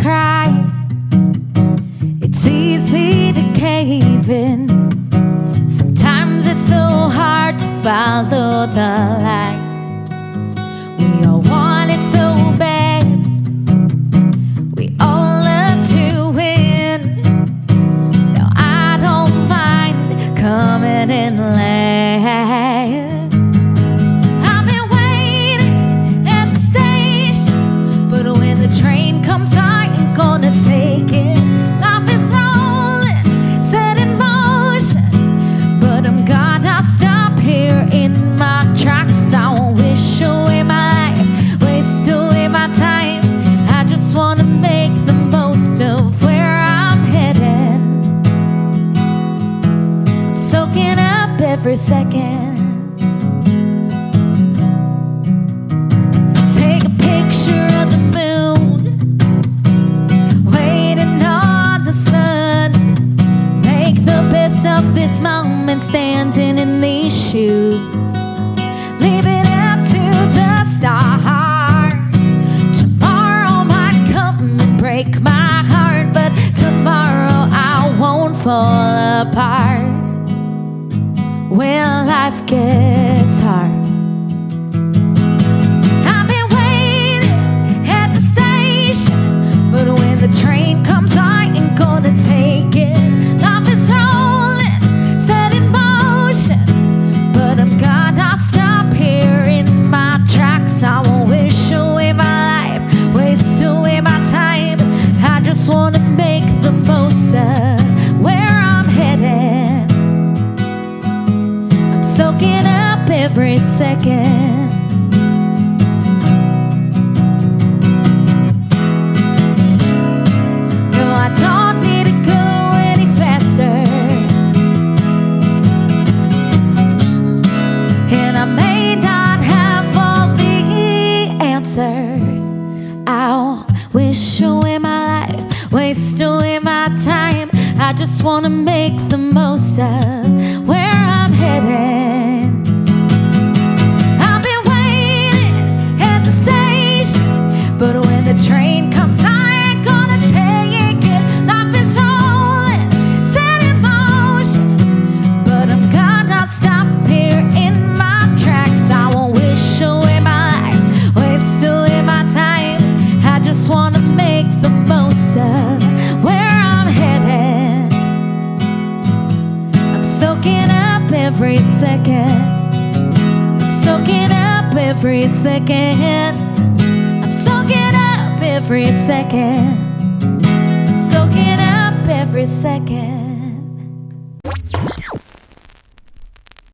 cry. It's easy to cave in. Sometimes it's so hard to follow the light We all want it so bad. We all love to win. Now I don't mind coming in late. Every second. Take a picture of the moon, waiting on the sun. Make the best of this moment, standing in these shoes. Leave it up to the stars. Tomorrow might come and break my heart, but tomorrow I won't fall apart. When life gets second. No, I don't need to go any faster. And I may not have all the answers. I'll wish away my life, waste away my time. I just wanna make the most of every second. I'm soaking up every second. I'm soaking up every second. I'm soaking up every second.